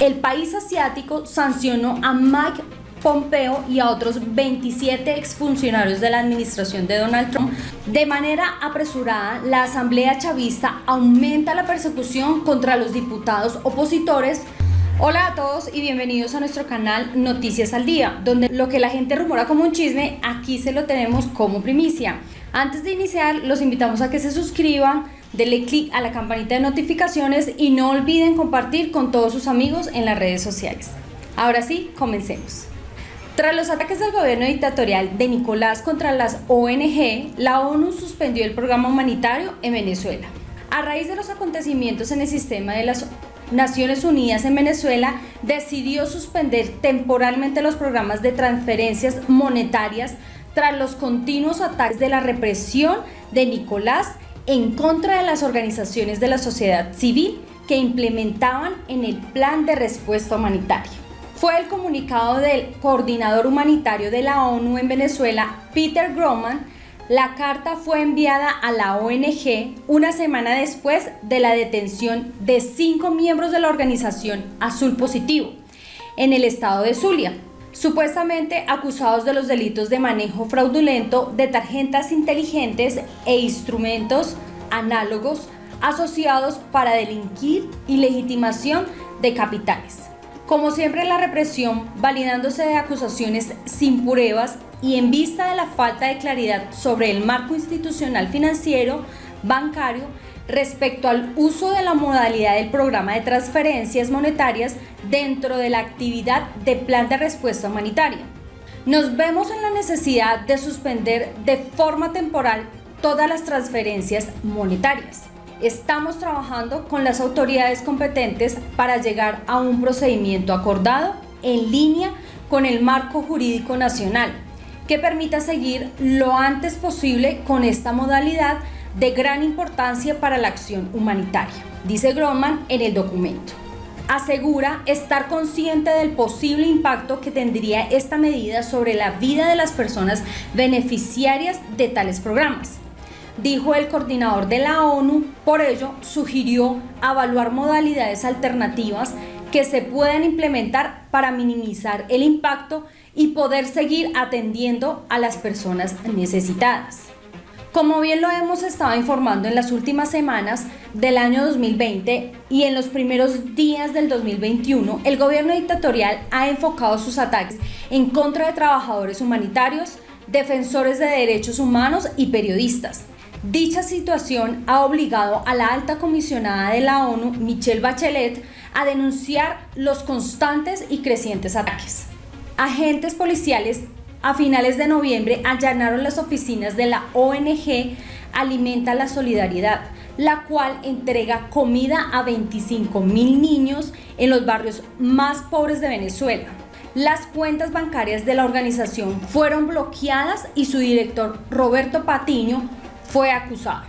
el país asiático sancionó a Mike Pompeo y a otros 27 exfuncionarios de la administración de Donald Trump. De manera apresurada, la Asamblea Chavista aumenta la persecución contra los diputados opositores. Hola a todos y bienvenidos a nuestro canal Noticias al Día, donde lo que la gente rumora como un chisme, aquí se lo tenemos como primicia. Antes de iniciar, los invitamos a que se suscriban, denle clic a la campanita de notificaciones y no olviden compartir con todos sus amigos en las redes sociales. Ahora sí, comencemos. Tras los ataques del gobierno dictatorial de Nicolás contra las ONG, la ONU suspendió el programa humanitario en Venezuela. A raíz de los acontecimientos en el sistema de las Naciones Unidas en Venezuela, decidió suspender temporalmente los programas de transferencias monetarias tras los continuos ataques de la represión de Nicolás en contra de las organizaciones de la sociedad civil que implementaban en el plan de respuesta humanitaria fue el comunicado del coordinador humanitario de la ONU en Venezuela, Peter Groman. La carta fue enviada a la ONG una semana después de la detención de cinco miembros de la organización Azul Positivo en el estado de Zulia, supuestamente acusados de los delitos de manejo fraudulento de tarjetas inteligentes e instrumentos análogos asociados para delinquir y legitimación de capitales. Como siempre la represión, validándose de acusaciones sin pruebas y en vista de la falta de claridad sobre el marco institucional financiero, bancario, respecto al uso de la modalidad del programa de transferencias monetarias dentro de la actividad de plan de respuesta humanitaria. Nos vemos en la necesidad de suspender de forma temporal todas las transferencias monetarias. Estamos trabajando con las autoridades competentes para llegar a un procedimiento acordado en línea con el marco jurídico nacional que permita seguir lo antes posible con esta modalidad de gran importancia para la acción humanitaria, dice Groman en el documento. Asegura estar consciente del posible impacto que tendría esta medida sobre la vida de las personas beneficiarias de tales programas dijo el coordinador de la ONU, por ello sugirió evaluar modalidades alternativas que se puedan implementar para minimizar el impacto y poder seguir atendiendo a las personas necesitadas. Como bien lo hemos estado informando en las últimas semanas del año 2020 y en los primeros días del 2021, el gobierno dictatorial ha enfocado sus ataques en contra de trabajadores humanitarios, defensores de derechos humanos y periodistas, Dicha situación ha obligado a la alta comisionada de la ONU, Michelle Bachelet, a denunciar los constantes y crecientes ataques. Agentes policiales a finales de noviembre allanaron las oficinas de la ONG Alimenta la Solidaridad, la cual entrega comida a 25 mil niños en los barrios más pobres de Venezuela. Las cuentas bancarias de la organización fueron bloqueadas y su director Roberto Patiño fue acusado.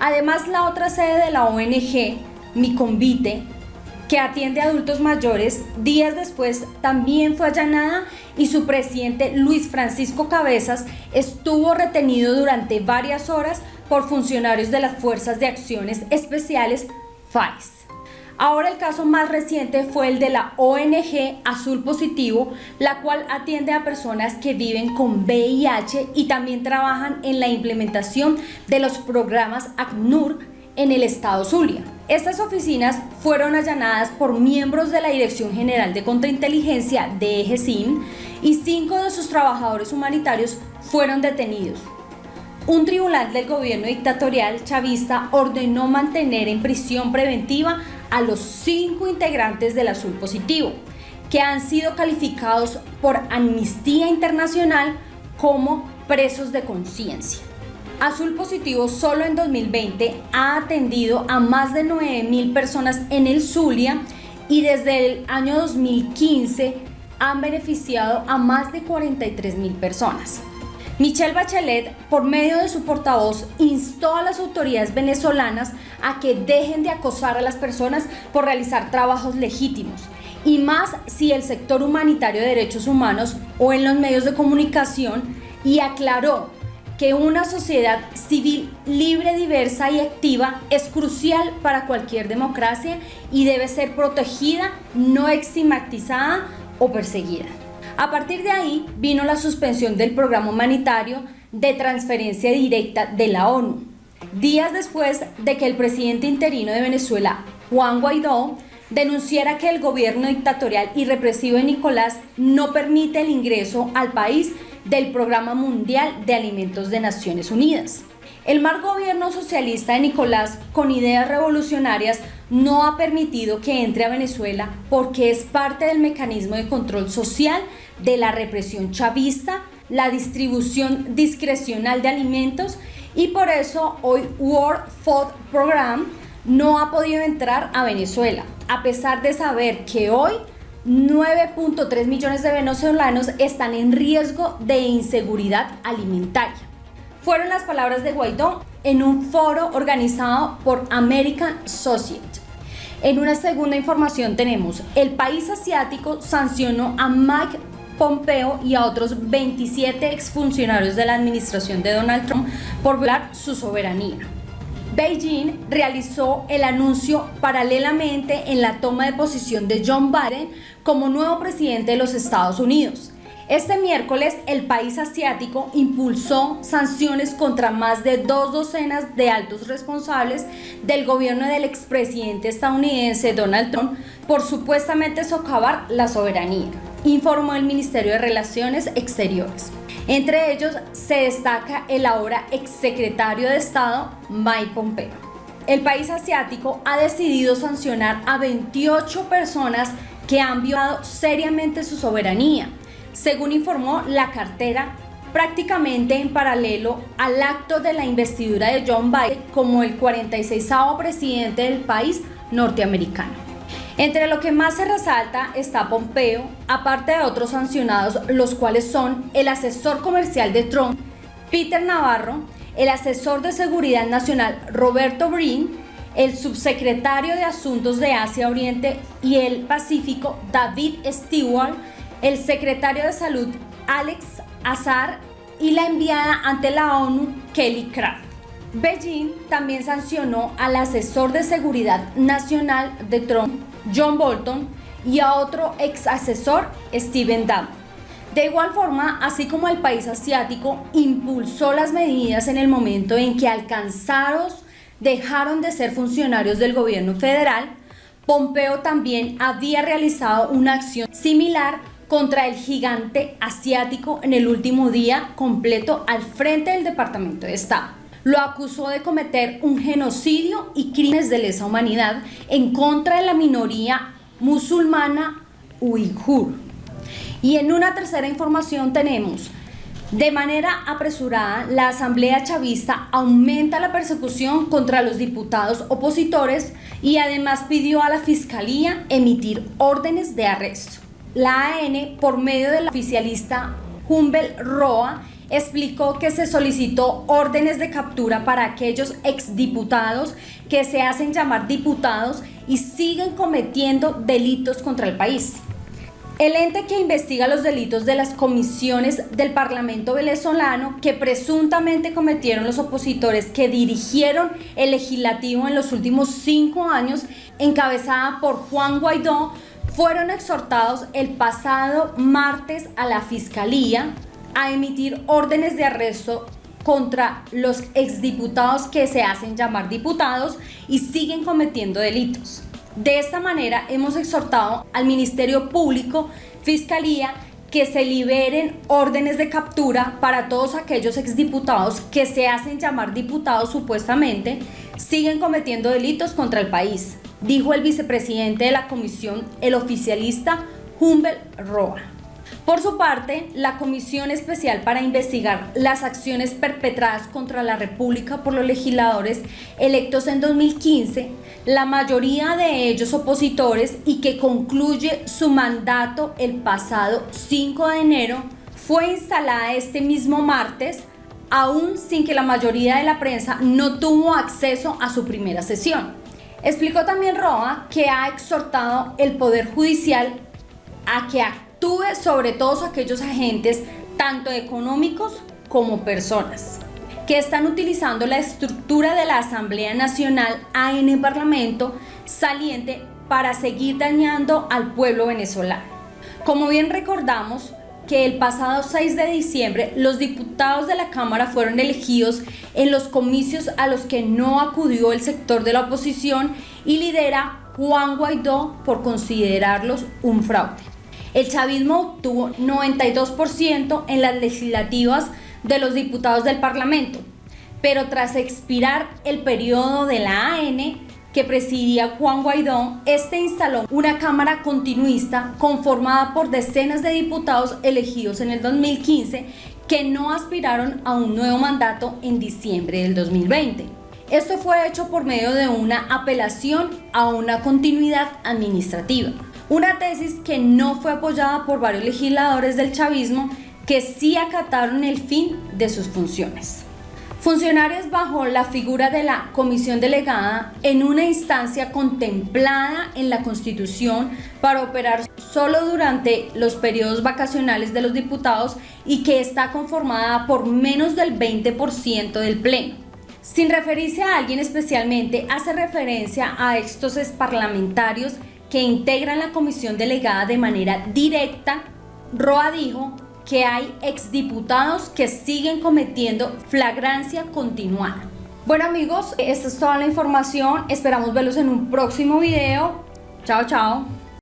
Además, la otra sede de la ONG, Mi Convite, que atiende a adultos mayores, días después también fue allanada y su presidente Luis Francisco Cabezas estuvo retenido durante varias horas por funcionarios de las Fuerzas de Acciones Especiales FAIS. Ahora el caso más reciente fue el de la ONG Azul Positivo, la cual atiende a personas que viven con VIH y también trabajan en la implementación de los programas ACNUR en el estado Zulia. Estas oficinas fueron allanadas por miembros de la Dirección General de Contrainteligencia de EGESIM y cinco de sus trabajadores humanitarios fueron detenidos. Un tribunal del gobierno dictatorial chavista ordenó mantener en prisión preventiva a los cinco integrantes del Azul Positivo, que han sido calificados por Amnistía Internacional como presos de conciencia. Azul Positivo solo en 2020 ha atendido a más de 9.000 personas en el Zulia y desde el año 2015 han beneficiado a más de 43.000 personas. Michelle Bachelet, por medio de su portavoz, instó a las autoridades venezolanas a que dejen de acosar a las personas por realizar trabajos legítimos, y más si el sector humanitario de derechos humanos o en los medios de comunicación, y aclaró que una sociedad civil libre, diversa y activa es crucial para cualquier democracia y debe ser protegida, no estigmatizada o perseguida. A partir de ahí vino la suspensión del programa humanitario de transferencia directa de la ONU, días después de que el presidente interino de Venezuela, Juan Guaidó, denunciara que el gobierno dictatorial y represivo de Nicolás no permite el ingreso al país del Programa Mundial de Alimentos de Naciones Unidas. El mal gobierno socialista de Nicolás, con ideas revolucionarias, no ha permitido que entre a Venezuela porque es parte del mecanismo de control social de la represión chavista, la distribución discrecional de alimentos y por eso hoy World Food Program no ha podido entrar a Venezuela, a pesar de saber que hoy 9.3 millones de venezolanos están en riesgo de inseguridad alimentaria. Fueron las palabras de Guaidó en un foro organizado por American Society. En una segunda información tenemos, el país asiático sancionó a Mike Pompeo y a otros 27 exfuncionarios de la administración de Donald Trump por violar su soberanía. Beijing realizó el anuncio paralelamente en la toma de posición de John Biden como nuevo presidente de los Estados Unidos. Este miércoles el país asiático impulsó sanciones contra más de dos docenas de altos responsables del gobierno del expresidente estadounidense Donald Trump por supuestamente socavar la soberanía, informó el Ministerio de Relaciones Exteriores. Entre ellos se destaca el ahora exsecretario de Estado Mike Pompeo. El país asiático ha decidido sancionar a 28 personas que han violado seriamente su soberanía, según informó la cartera prácticamente en paralelo al acto de la investidura de John Biden como el 46 presidente del país norteamericano. Entre lo que más se resalta está Pompeo, aparte de otros sancionados, los cuales son el asesor comercial de Trump, Peter Navarro, el asesor de seguridad nacional Roberto Brin, el subsecretario de Asuntos de Asia Oriente y el Pacífico David Stewart, el secretario de Salud Alex Azar y la enviada ante la ONU Kelly Craft. Beijing también sancionó al asesor de seguridad nacional de Trump, John Bolton, y a otro ex asesor, Steven Dam. De igual forma, así como el país asiático impulsó las medidas en el momento en que alcanzados dejaron de ser funcionarios del gobierno federal, Pompeo también había realizado una acción similar contra el gigante asiático en el último día completo al frente del Departamento de Estado lo acusó de cometer un genocidio y crímenes de lesa humanidad en contra de la minoría musulmana uigur. Y en una tercera información tenemos, de manera apresurada, la Asamblea Chavista aumenta la persecución contra los diputados opositores y además pidió a la Fiscalía emitir órdenes de arresto. La AN, por medio del oficialista Humbel Roa, explicó que se solicitó órdenes de captura para aquellos exdiputados que se hacen llamar diputados y siguen cometiendo delitos contra el país. El ente que investiga los delitos de las comisiones del Parlamento venezolano que presuntamente cometieron los opositores que dirigieron el legislativo en los últimos cinco años, encabezada por Juan Guaidó, fueron exhortados el pasado martes a la Fiscalía a emitir órdenes de arresto contra los exdiputados que se hacen llamar diputados y siguen cometiendo delitos. De esta manera hemos exhortado al Ministerio Público, Fiscalía, que se liberen órdenes de captura para todos aquellos exdiputados que se hacen llamar diputados supuestamente, siguen cometiendo delitos contra el país, dijo el vicepresidente de la comisión, el oficialista Humbert Roa. Por su parte, la Comisión Especial para investigar las acciones perpetradas contra la República por los legisladores electos en 2015, la mayoría de ellos opositores y que concluye su mandato el pasado 5 de enero, fue instalada este mismo martes, aún sin que la mayoría de la prensa no tuvo acceso a su primera sesión. Explicó también Roa que ha exhortado el Poder Judicial a que actúe sobre todos aquellos agentes, tanto económicos como personas. que están utilizando la estructura de la Asamblea Nacional AN Parlamento saliente para seguir dañando al pueblo venezolano. Como bien recordamos, que el pasado 6 de diciembre los diputados de la Cámara fueron elegidos en los comicios a los que no acudió el sector de la oposición y lidera Juan Guaidó por considerarlos un fraude. El chavismo obtuvo 92% en las legislativas de los diputados del Parlamento, pero tras expirar el periodo de la AN, que presidía Juan Guaidó, este instaló una Cámara continuista conformada por decenas de diputados elegidos en el 2015 que no aspiraron a un nuevo mandato en diciembre del 2020. Esto fue hecho por medio de una apelación a una continuidad administrativa, una tesis que no fue apoyada por varios legisladores del chavismo que sí acataron el fin de sus funciones. Funcionarios bajo la figura de la comisión delegada en una instancia contemplada en la Constitución para operar solo durante los periodos vacacionales de los diputados y que está conformada por menos del 20% del Pleno. Sin referirse a alguien especialmente, hace referencia a estos parlamentarios que integran la comisión delegada de manera directa. Roa dijo que hay exdiputados que siguen cometiendo flagrancia continuada. Bueno amigos, esta es toda la información. Esperamos verlos en un próximo video. Chao, chao.